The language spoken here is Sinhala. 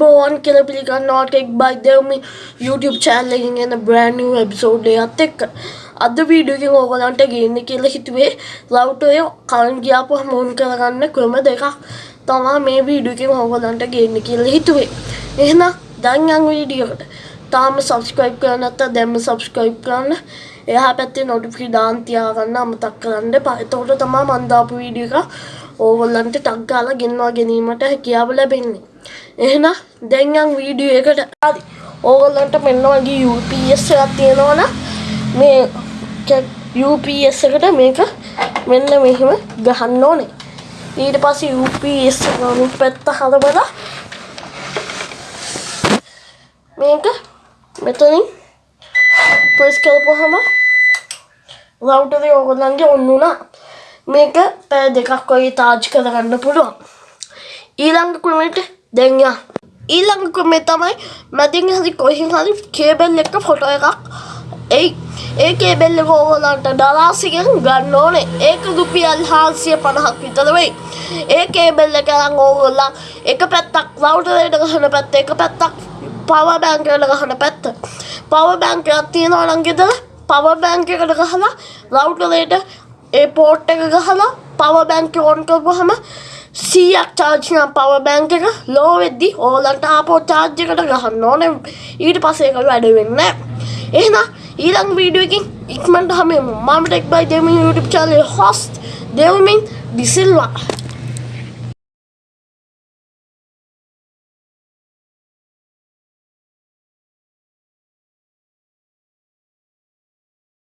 බෝවන් කියල පිළිගන්නවා ටෙක් බයි දෙවමි YouTube චැල්ලකින් එන බ්‍රෑන්ඩ වෙබ්සෝඩ් එකත් එක්ක. අද වීඩියෝකින් ඕගලන්ට ගන්න කියල හිතුවේ ලව්ටය කලන් ගියාපු හමුවන් කරගන්න ක්‍රම දෙකක් තමා මේ වීඩියෝකින් ඕගලන්ට ගන්න කියල හිතුවේ. එහෙනම් දංයන් වීඩියෝකට තාම සබස්ක්‍රයිබ් කරනත්ත දැම්ම සබස්ක්‍රයිබ් කරන්න. එයා පැත්තේ නොටිෆි දාන්තියාගන්න අමතක් කරන්න පතෝට තමා මන්දාපු වීඩිය එක ඕගොල්ලන්ට ටක්ගාල ගෙන්වා ගැනීමට හැකියාව ලැබෙන්නේ. එහෙනම් දැන්යන් වීඩියෝ එකට හරි ඕගොල්ලන්ට මෙන්න වගේ UPS එකක් තියෙනවනම් මේ UPS එකට මේක මෙන්න මෙහෙම ගහන්න ඕනේ. ඊට පස්සේ UPS එක අනිත් පැත්ත හදවලා මේක මෙතනින් ප්‍රෙස් කරපුවාම රවුටරේ ඕගොල්ලන්ගේ ඔන්න උනා. මේක පැය දෙකක් වගේ තාජ් කරගන්න පුළුවන්. ඊළඟ ක්‍රමයට දැන් යා. ඊළඟ ක්‍රමේ තමයි මැදින් හරි කොහෙන් හරි කේබල් එක ෆොටෝ එකක්. ඒ ඒ කේබල් එක ඕගොල්ලන්ට ඩලාසියෙන් ගන්න ඕනේ. ඒක රුපියල් 450ක් විතර වෙයි. ඒ කේබල් එක අරන් ඕගොල්ලන් එක පැත්තක් රවුටරේට ගහන පැත්ත එක පැත්තක් පවර් බැංක් එකට ගහන පැත්ත. පවර් බැංක් එකක් තියෙනවා නම් ගෙදර පවර් බැංක් එකට ගහලා රවුටරේට ඒ පෝට් එක ගහලා පවර් බැංක් එක ඔන් කරපුවාම සීයක් චාර්ජින පව බැංක එක ලෝ වෙද්දි ඕලන්ට ආපෝ චාර්ජ් එකට ගහන්න ඕන. ඊට පස්සේ එක වැඩ වෙන්න එහෙනම් ඊළඟ වීඩියෝ එකකින් ඉක්මනට හැමෝම මම ටෙක් බයි දෙමින් YouTube channel host දෙවමින් දිසිල්වා